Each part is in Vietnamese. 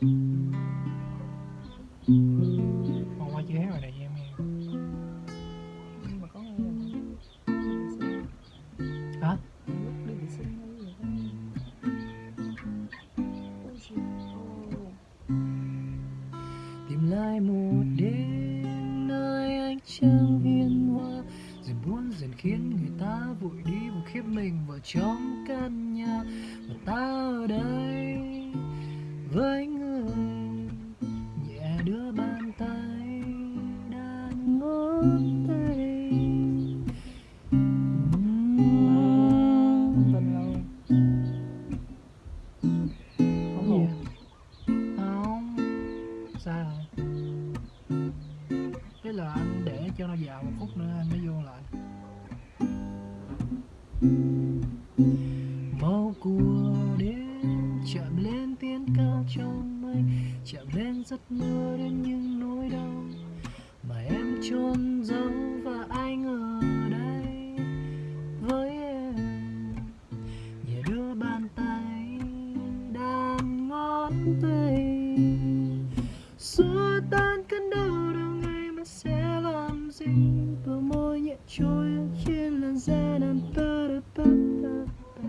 Hôm qua chưa hát bài này cho em nghe. Nhưng mà có nghe Hả? Tìm lại một đêm nơi anh trăng hiên hoa, rồi buồn dần khiến người ta vội đi một khiếp mình vào trong căn nhà. Và ta ở đây Thế là anh để cho nó vào một phút nữa, anh mới vô lại. Màu cua đến chạm lên tiếng ca trong mây Chạm lên giấc mơ chôn giấu và anh ở đây với em. Nhẹ đưa bàn tay đàn ngón tay. Xua tan cơn đau đau ngày mà sẽ làm gì? Bờ môi nhẹ trôi trên làn da đàn ta da pa pa pa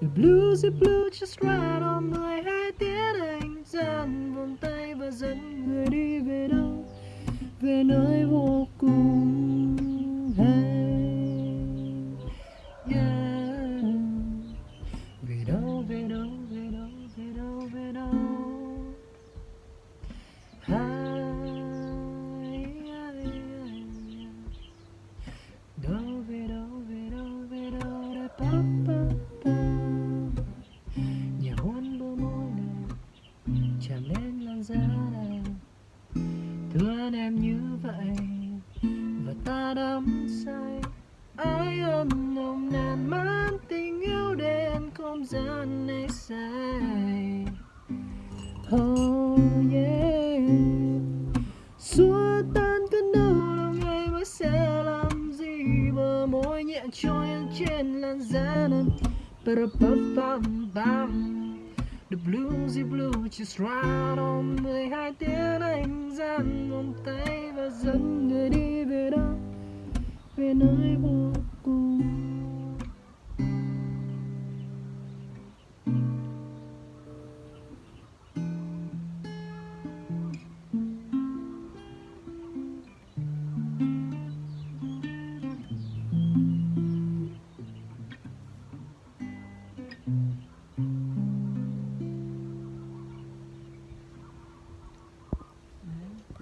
The blues the blue just right on my hai tiếng anh gian vòng tay và dẫn người đi về đâu về nơi vô cùng hay yeah. về đâu về đâu về đâu về đâu về đâu? Hai, ai, ai, đâu về đâu về đâu về đâu da pa pa pa nhà hôn bờ môi này chạm lên làn da này em như vậy và ta đắm say ai ân nồng nàn mãn tình yêu đến không gian này say Oh yeah Xua tan cơn đau lòng ngày mới sẽ làm gì Bờ môi nhẹ trôi trên làn da nồng bam bam bam The bluesy blue just right on 12 tiếng anh dàn vòng tay và dẫn người đi về đâu Về nơi vô